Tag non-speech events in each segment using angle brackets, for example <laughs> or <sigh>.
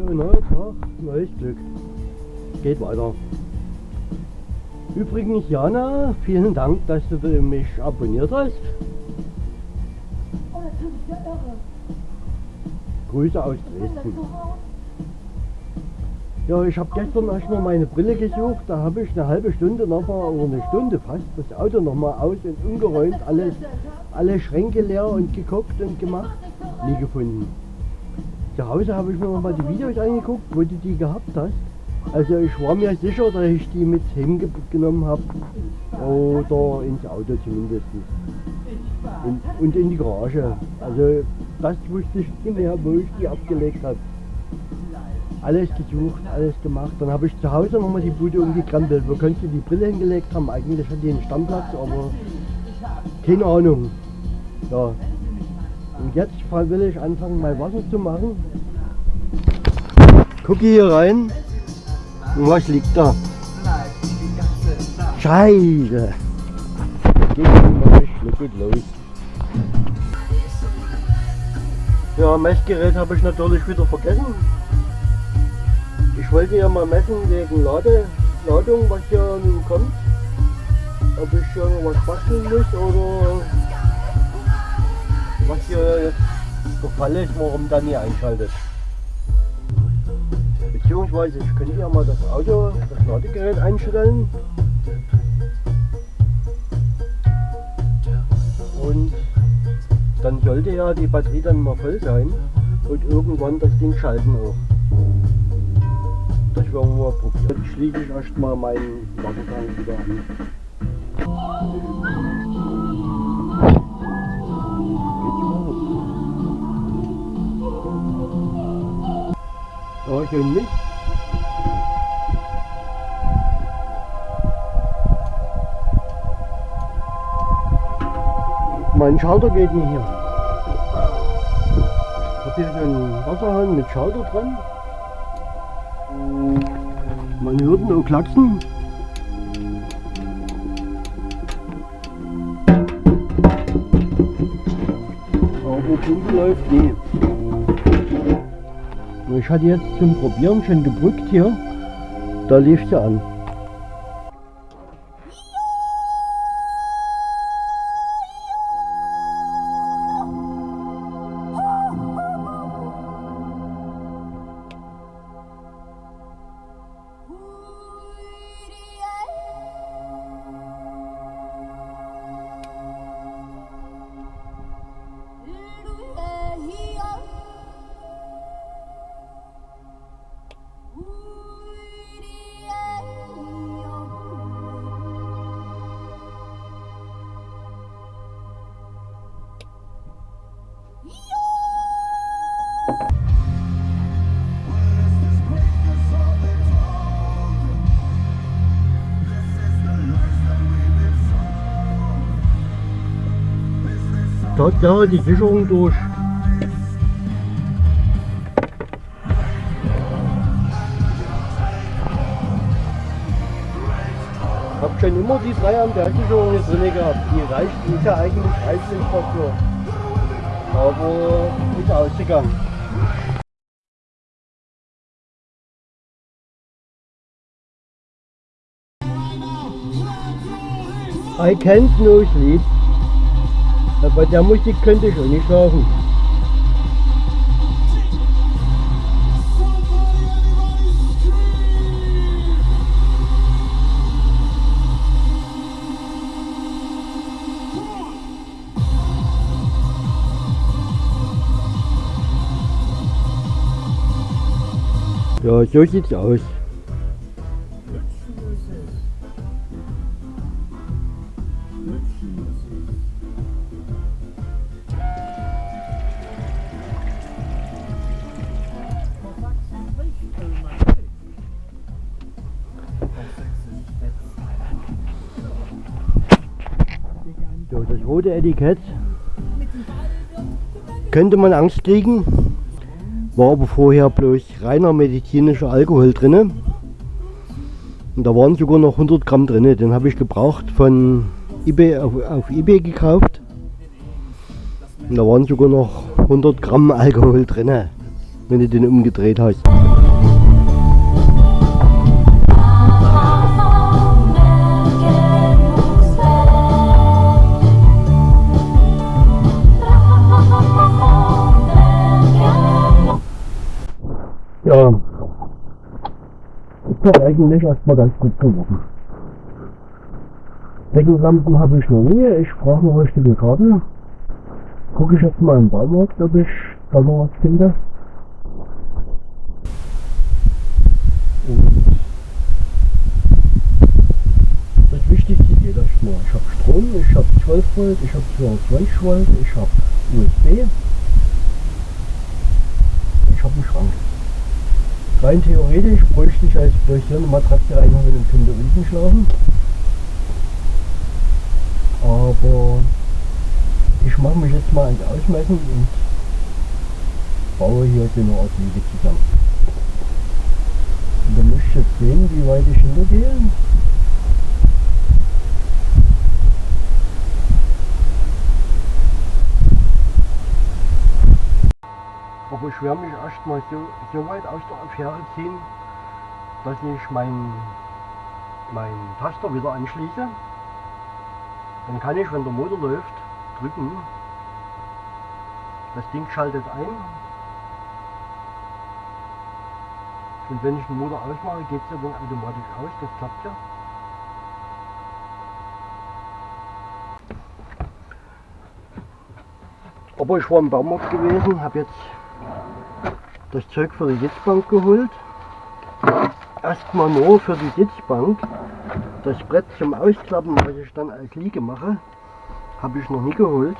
So, neuer Tag, neues Glück. Geht weiter. Übrigens, Jana, vielen Dank, dass du mich abonniert hast. Oh, das ist ja irre. Grüße aus Dresden. Ja, ich habe gestern erstmal meine Brille gesucht. Da habe ich eine halbe Stunde nochmal, oder eine Stunde fast, das Auto nochmal aus und umgeräumt, alles, alle Schränke leer und geguckt und gemacht. Nie gefunden. Zu Hause habe ich mir nochmal die Videos angeguckt, wo du die gehabt hast. Also ich war mir sicher, dass ich die mit hingenommen habe. Oder ins Auto zumindest. Und, und in die Garage. Also das wusste ich nicht mehr, wo ich die abgelegt habe. Alles gesucht, alles gemacht. Dann habe ich zu Hause nochmal die Bude umgekrempelt. Wo könnte die Brille hingelegt haben? Eigentlich hat die einen Stammplatz, aber keine Ahnung. Ja. Und jetzt will ich anfangen, mal Wasser zu machen. Gucke hier rein. Und was liegt da? Scheiße. Geht mal schluckend los. Ja, Messgerät habe ich natürlich wieder vergessen. Ich wollte ja mal messen wegen Lade, Ladung, was hier nun kommt. Ob ich hier was basteln muss oder was Fall ist, warum dann nie einschaltet. Beziehungsweise ich könnte ja mal das Auto, das Ladegerät einstellen. Und dann sollte ja die Batterie dann mal voll sein und irgendwann das Ding schalten auch. Das werden wir probieren. Jetzt schließe ich erstmal meinen Wassertank wieder an. Schön nicht. Mein Schalter geht nicht hier. Ich habe hier einen Wasserhahn mit Schalter dran. Man hört ihn auch klacksen. Aber Pumpe läuft nie. Ich hatte jetzt zum Probieren schon gebrückt hier. Da lief sie an. Tatsache die Sicherung durch. Ich habe schon immer die 3 Ampere Sicherung hier drin gehabt. Die reicht, die ist ja eigentlich reichlich dafür. Aber ist ausgegangen. I can't no sleep. Bei der Musik könnte ich auch nicht schlafen. Ja, so sieht's aus. Etikett könnte man Angst kriegen, war aber vorher bloß reiner medizinischer Alkohol drin. Und da waren sogar noch 100 Gramm drin. Den habe ich gebraucht von eBay auf, auf eBay gekauft. Und da waren sogar noch 100 Gramm <laughs> Alkohol drin. wenn du den umgedreht hast. Ja, ist doch eigentlich erstmal ganz gut geworden. Deckenlampen habe ich noch nie. Ich brauche noch richtige Kabel. Gucke ich jetzt mal im Baumarkt, ob ich da noch was finde. Und das Wichtigste geht erstmal. Ich habe Strom, ich habe 12 Volt, ich habe 22 Volt, ich habe USB. Ich habe einen Schrank. Rein theoretisch bräuchte ich als durch hier eine Matratze reinhauen und könnte unten schlafen. Aber ich mache mich jetzt mal ans Ausmessen und baue hier so eine Art Liege zusammen. Und dann muss ich jetzt sehen, wie weit ich hintergehe. Aber ich werde mich erstmal so, so weit aus der Affäre ziehen, dass ich mein, mein Taster wieder anschließe. Dann kann ich, wenn der Motor läuft, drücken. Das Ding schaltet ein. Und wenn ich den Motor ausmache, geht es ja dann automatisch aus. Das klappt ja. Aber ich war im Baumarkt gewesen, habe jetzt das Zeug für die Sitzbank geholt. Erstmal nur für die Sitzbank. Das Brett zum Ausklappen, was ich dann als Liege mache, habe ich noch nie geholt,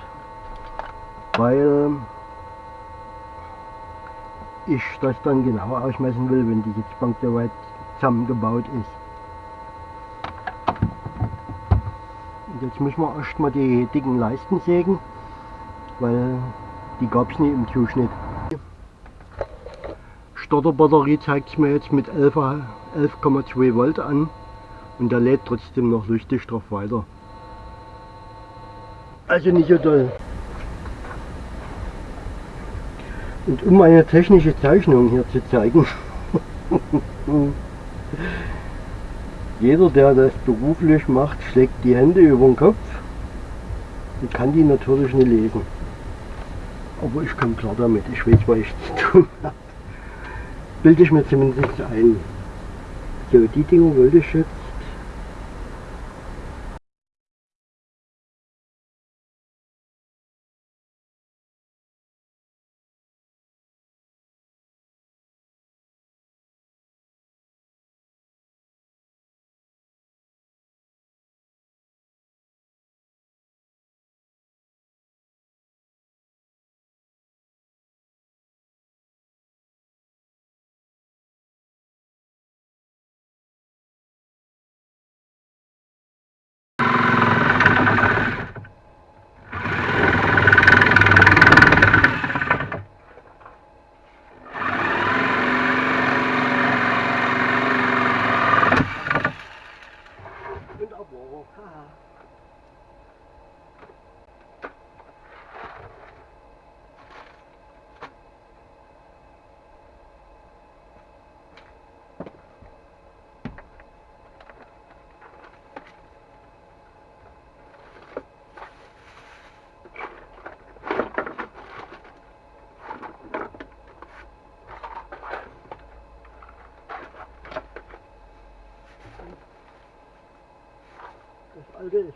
weil ich das dann genauer ausmessen will, wenn die Sitzbank soweit zusammengebaut ist. Und jetzt müssen wir erstmal die dicken Leisten sägen, weil die gab es nie im Zuschnitt. Starterbatterie zeigt es mir jetzt mit 11,2 11 Volt an und der lädt trotzdem noch lustig drauf weiter. Also nicht so toll. Und um eine technische Zeichnung hier zu zeigen, <laughs> jeder der das beruflich macht, schlägt die Hände über den Kopf und kann die natürlich nicht lesen. Aber ich komme klar damit, ich weiß, was ich zu tun habe. Bilde ich mir zumindest ein. So, die Dinge wollte ich jetzt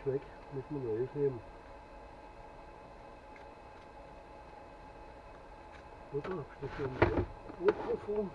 Müssen wir neues nehmen. Oder? Das hier im Mikrofon?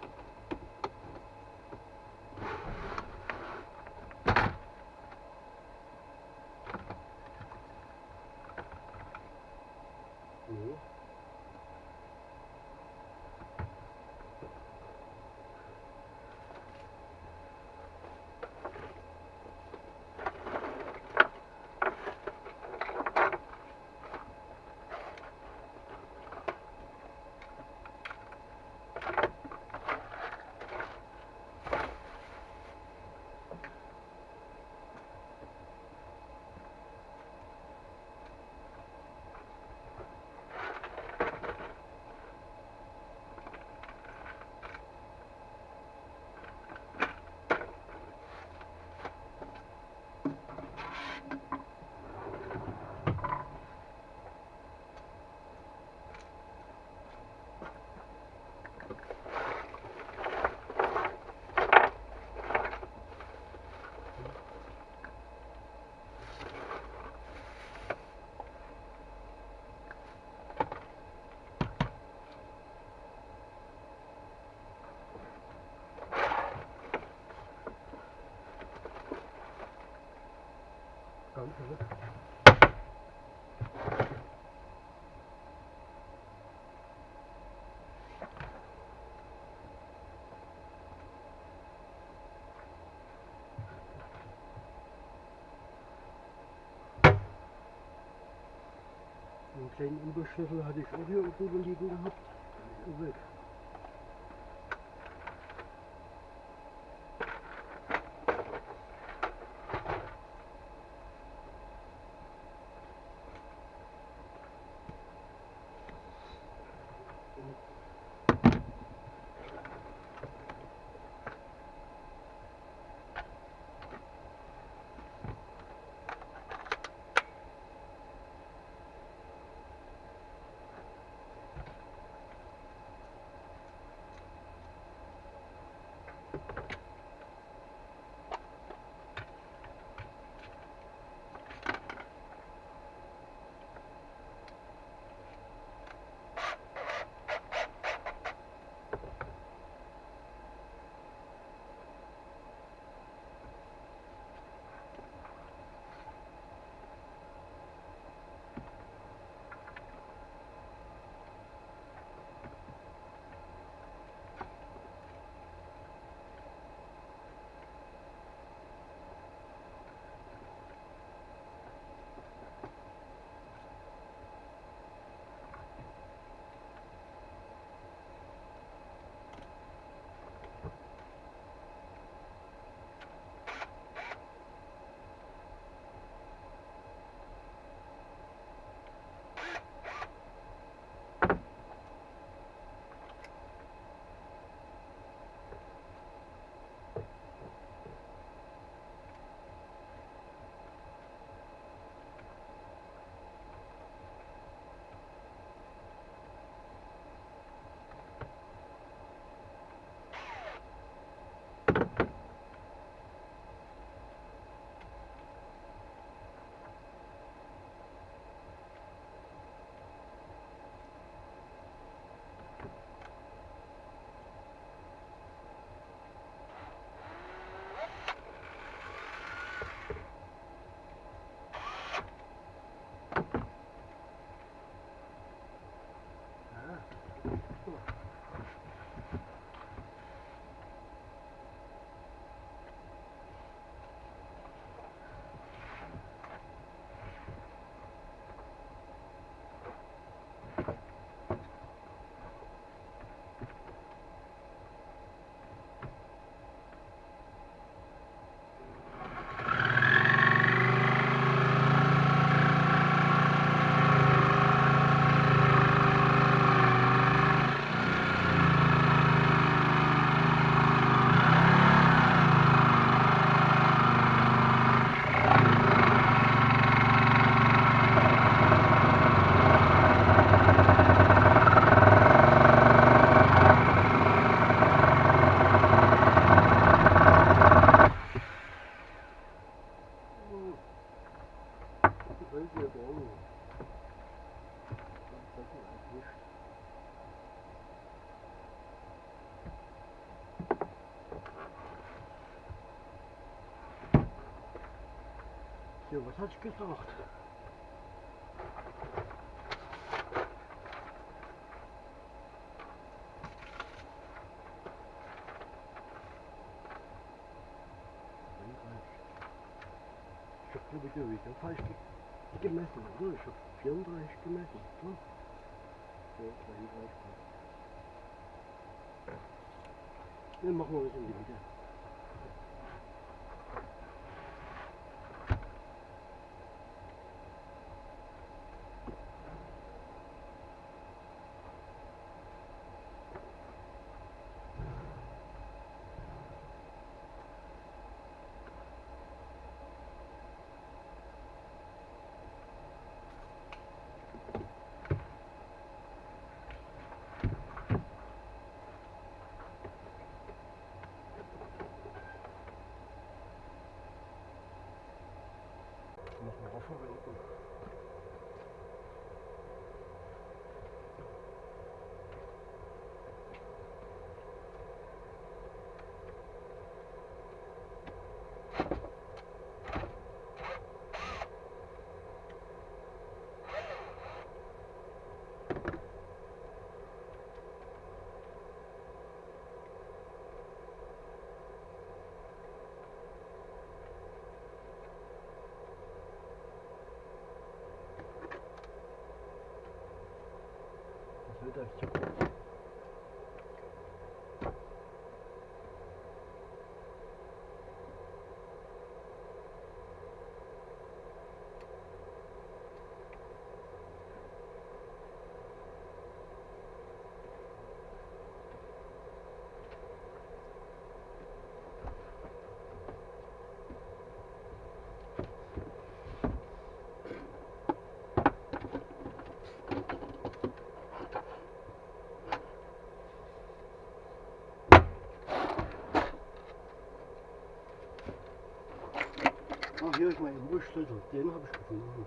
Einen kleinen Überschlüssel hatte ich auch hier oben liegen gehabt. Weg. Hat ich gesagt? Ich hab glaube ich ja wieder falsch ge gemessen, oder? Ich hab 34 gemessen, ne? Ja, 32. Dann machen wir was in die Mitte. bir dakika. Hier ist mein Wurstschlüssel. Den habe ich gefunden.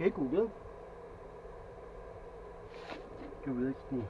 Okay, Google. Du ved ikke,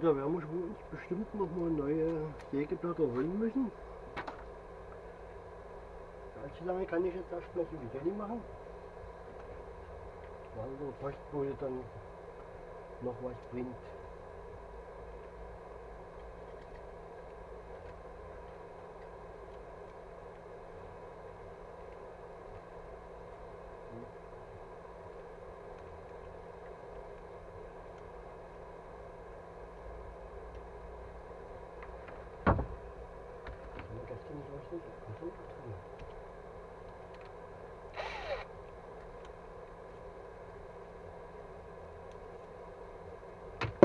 da werden wir uns bestimmt noch mal neue Sägeblätter holen müssen. Allzu lange kann ich jetzt erstmal so wie Jenny machen. Weil der Postbote dann noch was bringt.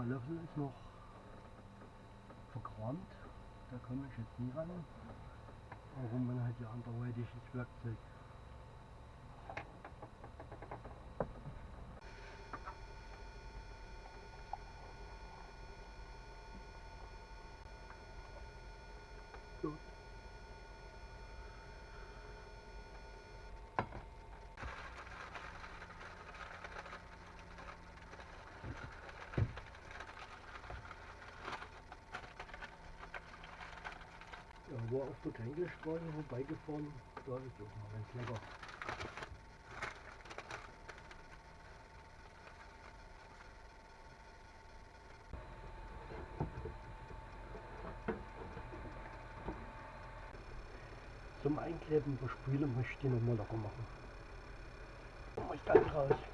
Der Löffel ist noch verkramt, da komme ich jetzt nie ran. Warum man hat ja anderweitiges Werkzeug. Gut. War auf der Kränkelstraße vorbeigefahren, da ist auch mal ganz lecker. Zum Einkleben der Spüle möchte ich die nochmal locker machen. Oh, ich kann raus.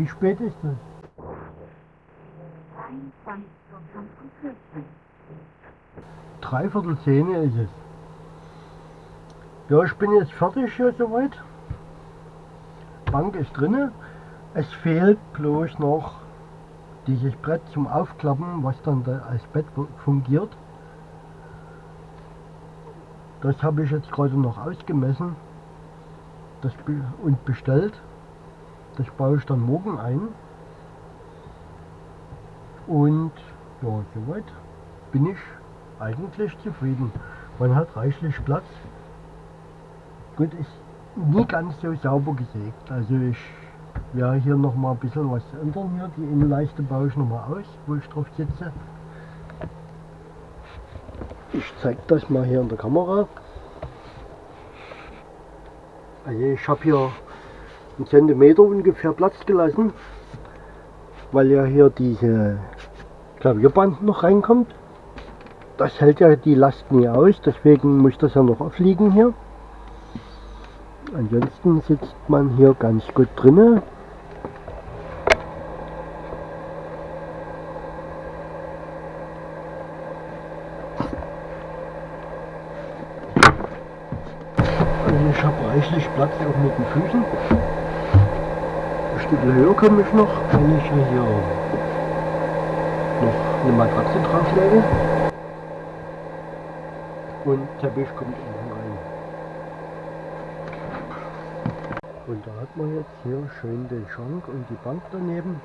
Wie spät ist es? Dreiviertel zehn ist es. Ja, ich bin jetzt fertig hier soweit. Bank ist drinne. Es fehlt bloß noch dieses Brett zum Aufklappen, was dann da als Bett fungiert. Das habe ich jetzt gerade noch ausgemessen und bestellt. Das baue ich dann morgen ein. Und ja, soweit bin ich eigentlich zufrieden. Man hat reichlich Platz. Gut, ist nie ganz so sauber gesägt. Also ich werde hier noch mal ein bisschen was ändern hier. Die Innenleiste baue ich noch mal aus, wo ich drauf sitze. Ich zeige das mal hier in der Kamera. Also ich habe hier einen Zentimeter ungefähr Platz gelassen, weil ja hier diese Klavierband noch reinkommt. Das hält ja die Last nie aus, deswegen muss das ja noch aufliegen hier. Ansonsten sitzt man hier ganz gut drinne. Also ich habe reichlich Platz auch mit den Füßen. Ein Stück höher komme ich noch, wenn ich hier noch eine Matratze drauflege. Und Teppich kommt unten rein. Und da hat man jetzt hier schön den Schrank und die Bank daneben.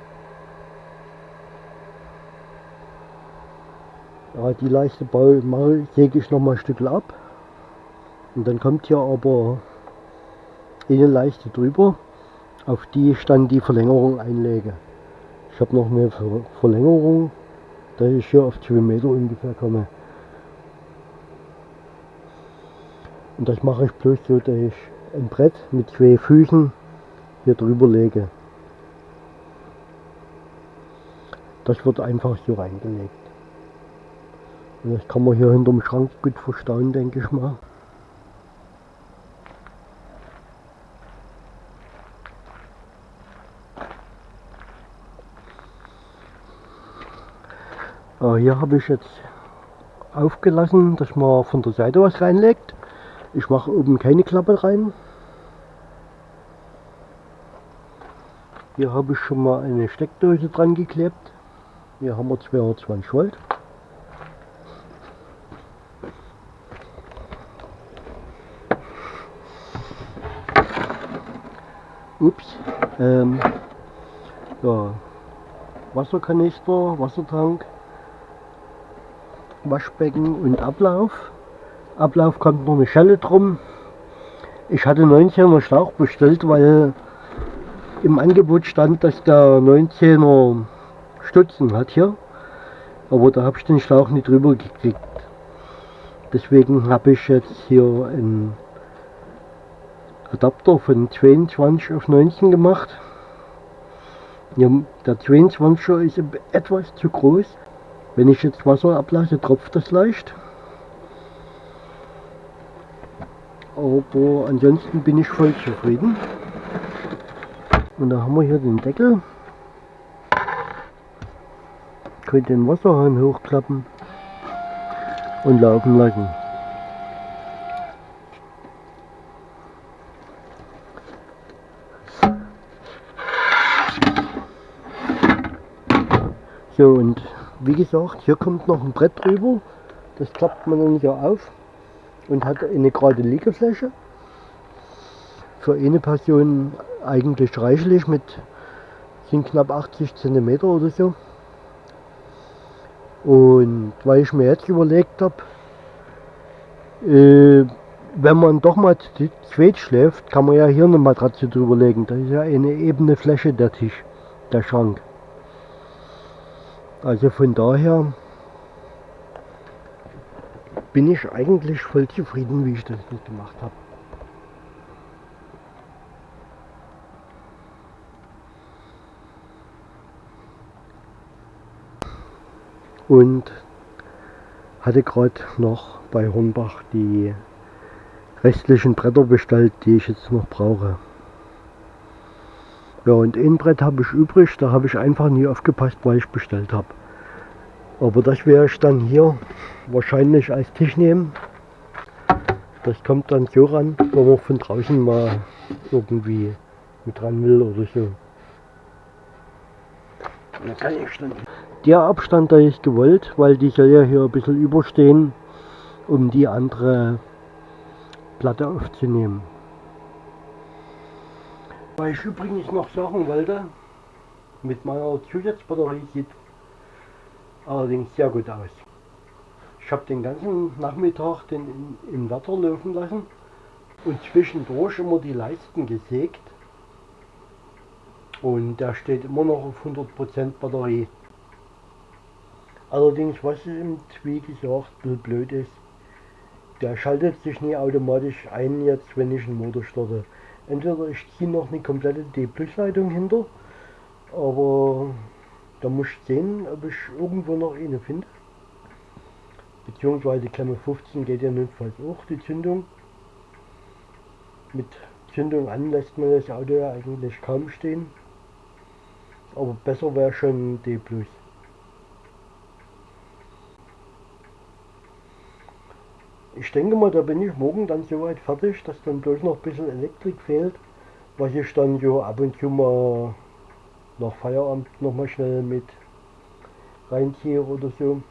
Ja, die Leiste Bau säge ich noch mal ein Stück ab. Und dann kommt hier aber eine Leiste drüber, auf die ich dann die Verlängerung einlege. Ich habe noch eine Ver Verlängerung, da ich hier auf 2 Meter ungefähr komme. Und das mache ich bloß so, dass ich ein Brett mit zwei Füßen hier drüber lege. Das wird einfach so reingelegt. Und das kann man hier hinterm Schrank gut verstauen, denke ich mal. Hier habe ich jetzt aufgelassen, dass man von der Seite was reinlegt. Ich mache oben keine Klappe rein. Hier habe ich schon mal eine Steckdose dran geklebt. Hier haben wir 220 Volt. Ups. Ähm, ja. Wasserkanister, Wassertank. Waschbecken und Ablauf. Ablauf kommt noch eine Schelle drum. Ich hatte 19er Schlauch bestellt, weil im Angebot stand, dass der 19er Stutzen hat hier. Aber da habe ich den Schlauch nicht drüber gekriegt. Deswegen habe ich jetzt hier einen Adapter von 22 auf 19 gemacht. Ja, der 22er ist etwas zu groß. Wenn ich jetzt Wasser ablasse, tropft das leicht. Aber ansonsten bin ich voll zufrieden. Und da haben wir hier den Deckel. Könnt den Wasserhahn hochklappen und laufen lassen. So und wie gesagt, hier kommt noch ein Brett drüber. Das klappt man dann hier auf und hat eine gerade Liegefläche. Für eine Person eigentlich reichlich mit sind knapp 80 cm oder so. Und weil ich mir jetzt überlegt habe, äh, wenn man doch mal zu zweit schläft, kann man ja hier eine Matratze drüber legen. Das ist ja eine ebene Fläche der Tisch, der Schrank. Also von daher bin ich eigentlich voll zufrieden, wie ich das gemacht habe. Und hatte gerade noch bei Hornbach die restlichen Bretter bestellt, die ich jetzt noch brauche. Ja, und ein Brett habe ich übrig, da habe ich einfach nie aufgepasst, weil ich bestellt habe. Aber das werde ich dann hier wahrscheinlich als Tisch nehmen. Das kommt dann so ran, wenn man von draußen mal irgendwie mit dran will oder so. Der Abstand, da ist gewollt, weil die soll ja hier ein bisschen überstehen, um die andere Platte aufzunehmen. Weil ich übrigens noch sagen wollte, mit meiner Zusatzbatterie sieht allerdings sehr gut aus. Ich habe den ganzen Nachmittag den im Wetter laufen lassen und zwischendurch immer die Leisten gesägt und der steht immer noch auf 100% Batterie. Allerdings, was im wie gesagt, blöd ist, der schaltet sich nie automatisch ein jetzt, wenn ich einen Motor starte. Entweder ich ziehe noch eine komplette D-Plus-Leitung hinter, aber da muss ich sehen, ob ich irgendwo noch eine finde. Beziehungsweise Klemme 15 geht ja notfalls auch die Zündung. Mit Zündung an lässt man das Auto ja eigentlich kaum stehen. Aber besser wäre schon D+. Ich denke mal, da bin ich morgen dann soweit fertig, dass dann bloß noch ein bisschen Elektrik fehlt, was ich dann so ab und zu mal nach Feierabend noch mal schnell mit reinziehe oder so.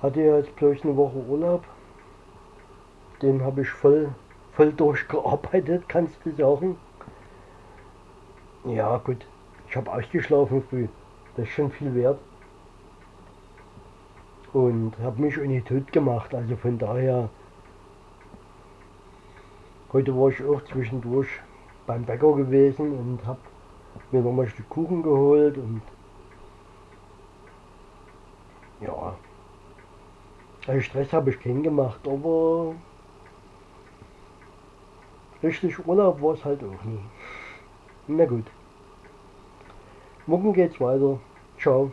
Hatte ja jetzt bloß eine Woche Urlaub. Den habe ich voll, voll durchgearbeitet, <laughs> kannst du sagen. Ja gut, ich habe ausgeschlafen früh. Das ist schon viel wert und habe mich auch nicht tot gemacht. Also von daher, heute war ich auch zwischendurch beim Bäcker gewesen und habe mir noch mal ein Stück Kuchen geholt und ja, also Stress habe ich keinen gemacht, aber richtig Urlaub war es halt auch nie. Na gut. Morgen geht's weiter. Ciao.